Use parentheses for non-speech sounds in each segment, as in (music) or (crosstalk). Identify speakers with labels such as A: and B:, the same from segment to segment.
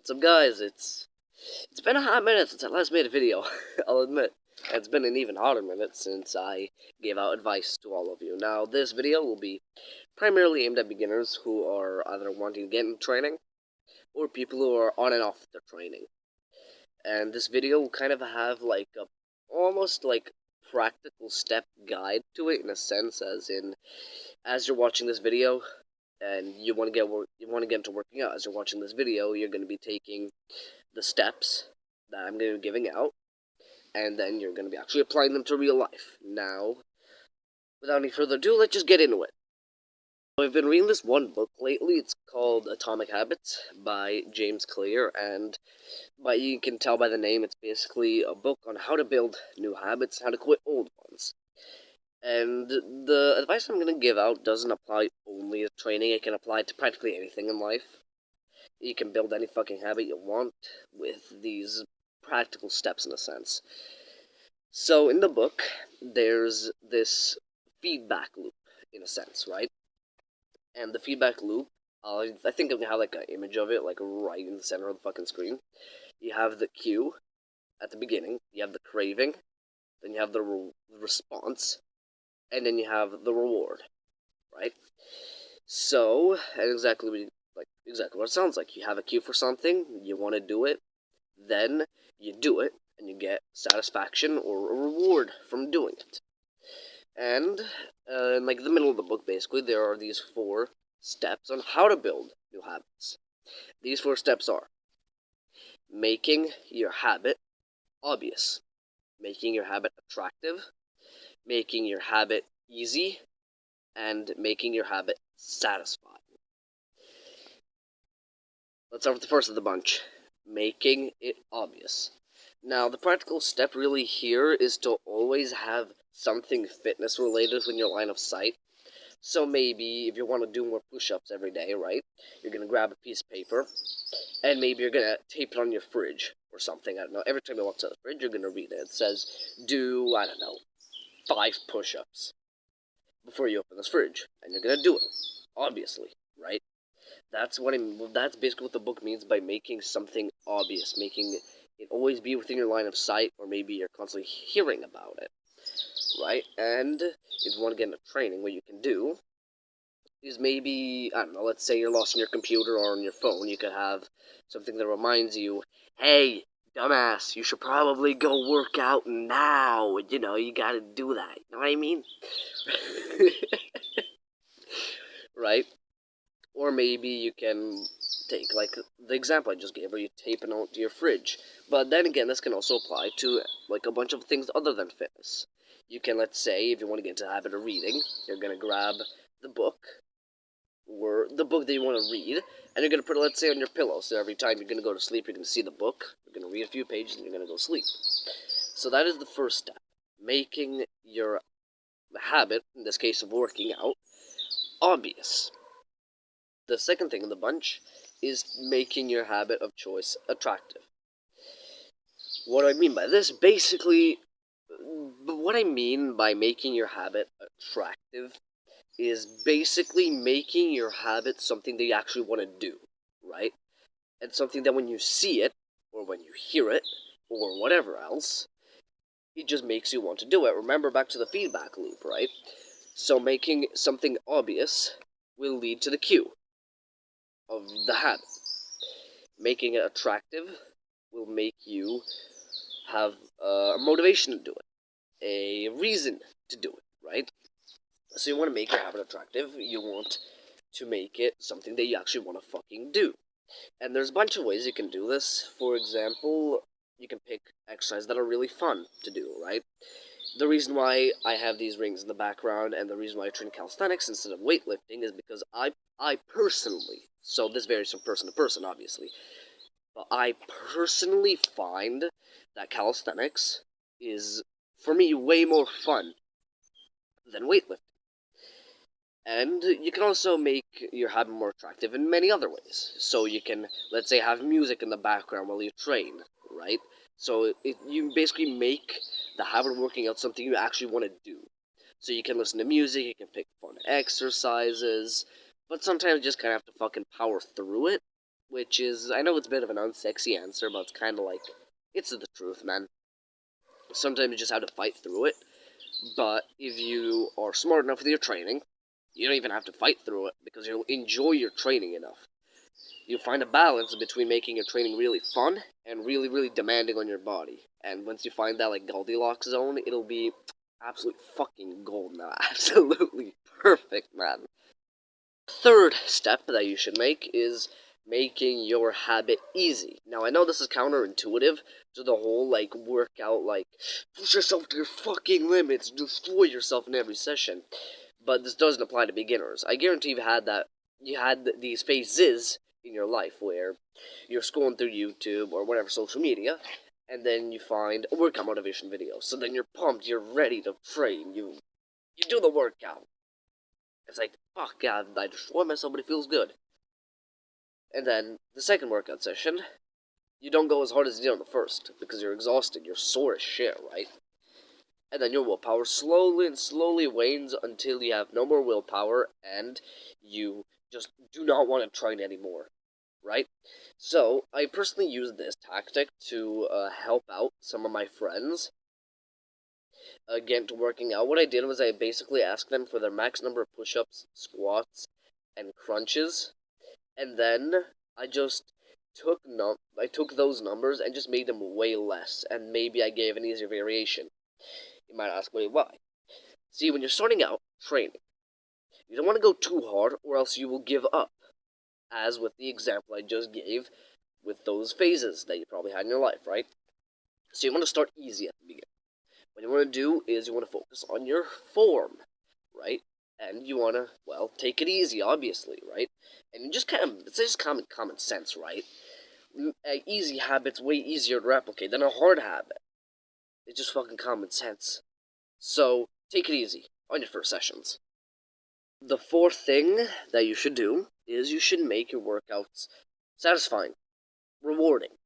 A: What's up guys, it's it's been a hot minute since I last made a video, (laughs) I'll admit. It's been an even hotter minute since I gave out advice to all of you. Now, this video will be primarily aimed at beginners who are either wanting to get into training, or people who are on and off their training. And this video will kind of have like a, almost like practical step guide to it in a sense, as in, as you're watching this video, and you want to get you want to get into working out. As you're watching this video you're going to be taking the steps that i'm going to be giving out and then you're going to be actually applying them to real life. Now without any further ado let's just get into it. I've been reading this one book lately. It's called atomic habits by james clear and but you can tell by the name it's basically a book on how to build new habits how to quit old ones and the advice I'm going to give out doesn't apply only to training, it can apply to practically anything in life. You can build any fucking habit you want with these practical steps, in a sense. So, in the book, there's this feedback loop, in a sense, right? And the feedback loop, uh, I think I'm going to have like an image of it, like right in the center of the fucking screen. You have the cue at the beginning, you have the craving, then you have the re response, and then you have the reward, right? So, and exactly what like exactly what it sounds like. You have a cue for something, you want to do it, then you do it, and you get satisfaction or a reward from doing it. And uh, in like the middle of the book, basically, there are these four steps on how to build new habits. These four steps are making your habit obvious, making your habit attractive, making your habit easy, and making your habit satisfying. Let's start with the first of the bunch making it obvious. Now, the practical step really here is to always have something fitness related in your line of sight. So maybe if you want to do more push-ups every day, right? You're going to grab a piece of paper and maybe you're going to tape it on your fridge or something. I don't know. Every time you walk to the fridge, you're going to read it. It says, do, I don't know, five push-ups before you open this fridge, and you're gonna do it, obviously, right? That's what I, mean. that's basically what the book means by making something obvious, making it always be within your line of sight, or maybe you're constantly hearing about it, right? And if you want to get into training, what you can do is maybe, I don't know, let's say you're lost on your computer or on your phone, you could have something that reminds you, hey, dumbass, you should probably go work out now. You know, you gotta do that. You know what I mean? (laughs) right? Or maybe you can take, like, the example I just gave, where you tape it onto your fridge. But then again, this can also apply to, like, a bunch of things other than fitness. You can, let's say, if you want to get into the habit of reading, you're gonna grab the book, or the book that you want to read, and you're going to put it, let's say, on your pillow. So every time you're going to go to sleep, you're going to see the book, you're going to read a few pages, and you're going to go sleep. So that is the first step. Making your habit, in this case of working out, obvious. The second thing in the bunch is making your habit of choice attractive. What do I mean by this? Basically, what I mean by making your habit attractive is basically making your habit something that you actually want to do, right? And something that when you see it, or when you hear it, or whatever else, it just makes you want to do it. Remember back to the feedback loop, right? So making something obvious will lead to the cue of the habit. Making it attractive will make you have a motivation to do it, a reason to do it, right? So you want to make your habit attractive. You want to make it something that you actually want to fucking do. And there's a bunch of ways you can do this. For example, you can pick exercises that are really fun to do, right? The reason why I have these rings in the background and the reason why I train calisthenics instead of weightlifting is because I I personally, so this varies from person to person obviously, but I personally find that calisthenics is for me way more fun than weightlifting. And you can also make your habit more attractive in many other ways. So you can, let's say, have music in the background while you train, right? So it, you basically make the habit of working out something you actually want to do. So you can listen to music, you can pick fun exercises, but sometimes you just kind of have to fucking power through it which is I know it's a bit of an unsexy answer, but it's kind of like it's the truth, man. Sometimes you just have to fight through it. But if you are smart enough with your training, you don't even have to fight through it because you'll enjoy your training enough. You'll find a balance between making your training really fun and really, really demanding on your body. And once you find that like Goldilocks zone, it'll be absolute fucking gold now. (laughs) Absolutely perfect, man. Third step that you should make is making your habit easy. Now, I know this is counterintuitive to the whole, like, workout, like, push yourself to your fucking limits, destroy yourself in every session. But this doesn't apply to beginners. I guarantee you've had that, you had these phases in your life where you're scrolling through YouTube or whatever social media, and then you find a workout motivation video. So then you're pumped, you're ready to train, you, you do the workout. It's like, fuck, yeah, I destroyed myself, but it feels good. And then the second workout session, you don't go as hard as you did on the first because you're exhausted, you're sore as shit, right? And then your willpower slowly and slowly wanes until you have no more willpower and you just do not want to train anymore, right? So, I personally use this tactic to uh, help out some of my friends uh, get into working out. What I did was I basically asked them for their max number of push ups, squats, and crunches and then I just took num I took those numbers and just made them way less, and maybe I gave an easier variation. You might ask me why. See, when you're starting out training, you don't want to go too hard, or else you will give up. As with the example I just gave, with those phases that you probably had in your life, right? So you want to start easy at the beginning. What you want to do is you want to focus on your form, right? and you want to, well, take it easy, obviously, right? And just kind of, it's just common common sense, right? An uh, easy habit's way easier to replicate than a hard habit. It's just fucking common sense. So, take it easy on your first sessions. The fourth thing that you should do is you should make your workouts satisfying, rewarding.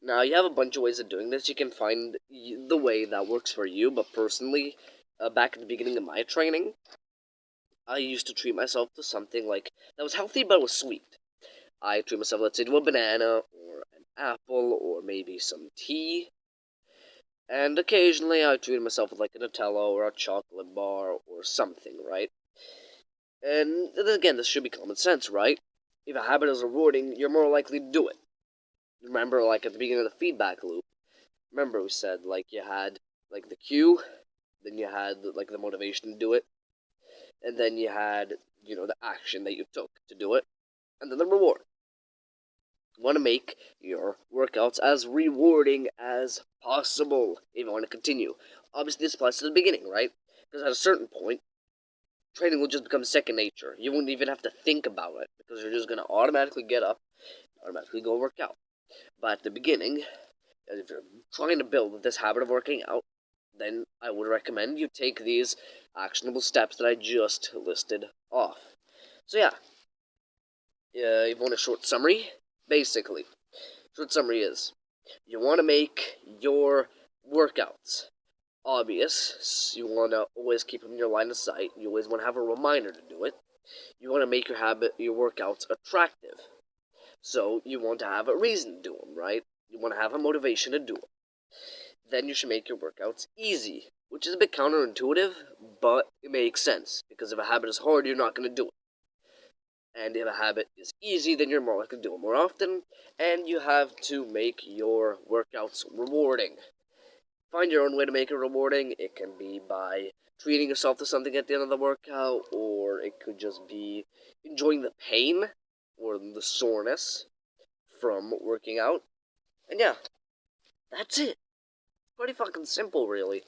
A: Now, you have a bunch of ways of doing this. You can find the way that works for you, but personally, uh, back at the beginning of my training, I used to treat myself to something like that was healthy but was sweet. I treat myself, let's say, to a banana or an apple or maybe some tea. And occasionally I treated myself with like a Nutella or a chocolate bar or something, right? And again, this should be common sense, right? If a habit is rewarding, you're more likely to do it. Remember, like at the beginning of the feedback loop, remember we said like you had like the cue, then you had like the motivation to do it, and then you had, you know, the action that you took to do it, and then the reward. Want to make your workouts as rewarding as possible if you want to continue. Obviously, this applies to the beginning, right? Because at a certain point, training will just become second nature. You won't even have to think about it because you're just going to automatically get up, automatically go work out. But at the beginning, if you're trying to build this habit of working out, then I would recommend you take these actionable steps that I just listed off. So yeah, uh, you want a short summary? Basically, short summary is, you want to make your workouts obvious. You want to always keep them in your line of sight. You always want to have a reminder to do it. You want to make your habit, your workouts attractive. So you want to have a reason to do them, right? You want to have a motivation to do them. Then you should make your workouts easy which is a bit counterintuitive, but it makes sense because if a habit is hard, you're not going to do it. And if a habit is easy, then you're more likely to do it more often, and you have to make your workouts rewarding. Find your own way to make it rewarding. It can be by treating yourself to something at the end of the workout, or it could just be enjoying the pain or the soreness from working out. And yeah, that's it. Pretty fucking simple, really.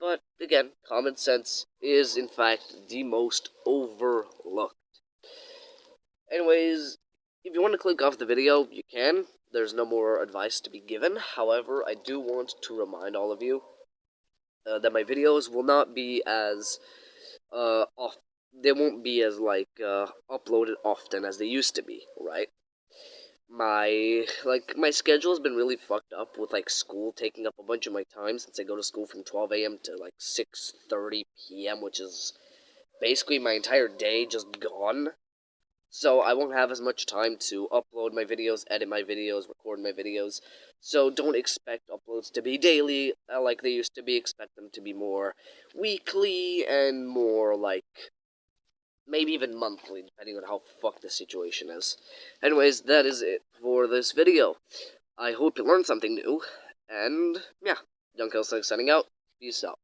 A: But again, common sense is in fact the most overlooked. Anyways, if you want to click off the video, you can. There's no more advice to be given. However, I do want to remind all of you uh, that my videos will not be as uh, off. They won't be as like uh, uploaded often as they used to be, right? my like my schedule has been really fucked up with like school taking up a bunch of my time since I go to school from 12 a.m. to like 6:30 p.m., which is basically my entire day just gone. So I won't have as much time to upload my videos, edit my videos, record my videos. So don't expect uploads to be daily uh, like they used to be. Expect them to be more weekly and more like maybe even monthly, depending on how fucked the situation is. Anyways, that is it for this video. I hope you learned something new, and yeah, Young Killslick signing out. Peace out.